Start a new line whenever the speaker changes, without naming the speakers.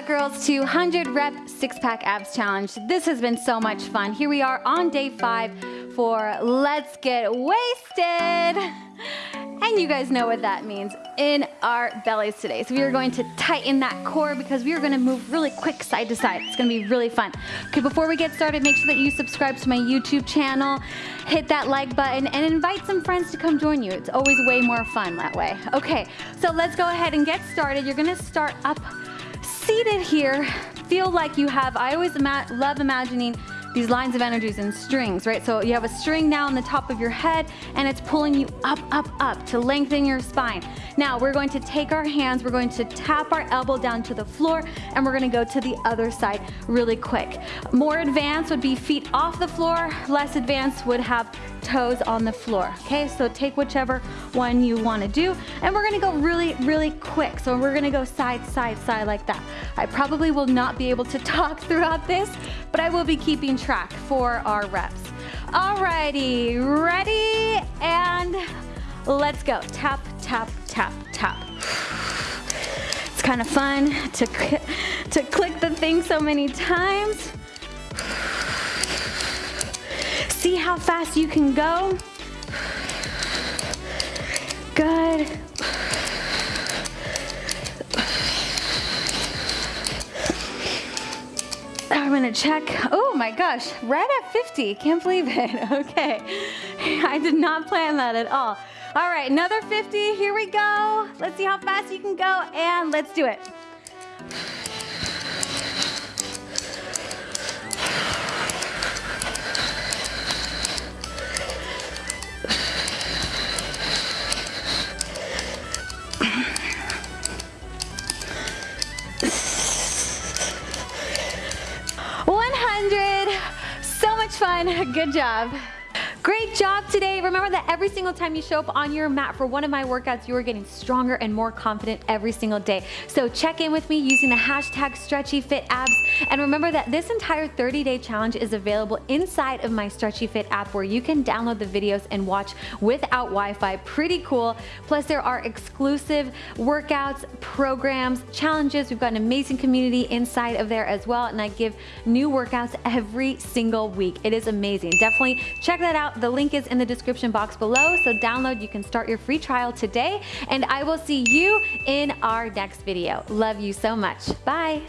girls to 100 rep six pack abs challenge. This has been so much fun. Here we are on day five for let's get wasted. And you guys know what that means in our bellies today. So we are going to tighten that core because we are gonna move really quick side to side. It's gonna be really fun. Okay, before we get started, make sure that you subscribe to my YouTube channel, hit that like button, and invite some friends to come join you. It's always way more fun that way. Okay, so let's go ahead and get started. You're gonna start up seated here, feel like you have, I always ima love imagining these lines of energies and strings, right? So you have a string now on the top of your head and it's pulling you up, up, up to lengthen your spine. Now we're going to take our hands, we're going to tap our elbow down to the floor and we're gonna go to the other side really quick. More advanced would be feet off the floor, less advanced would have toes on the floor. Okay, so take whichever one you wanna do. And we're gonna go really, really quick. So we're gonna go side, side, side like that. I probably will not be able to talk throughout this, but I will be keeping track for our reps. Alrighty, ready? And let's go. Tap, tap, tap, tap. It's kind of fun to, to click the thing so many times. See how fast you can go? Good. I'm gonna check. Oh my gosh, right at 50. Can't believe it. Okay. I did not plan that at all. All right, another 50. Here we go. Let's see how fast you can go and let's do it. 100. So much fun. Good job. Great job today. Remember that every single time you show up on your mat for one of my workouts, you are getting stronger and more confident every single day. So check in with me using the hashtag StretchyFitAbs. And remember that this entire 30-day challenge is available inside of my Stretchy Fit app where you can download the videos and watch without Wi-Fi. Pretty cool. Plus there are exclusive workouts, programs, challenges. We've got an amazing community inside of there as well. And I give new workouts every single week. It is amazing. Definitely check that the link is in the description box below, so download, you can start your free trial today, and I will see you in our next video. Love you so much. Bye.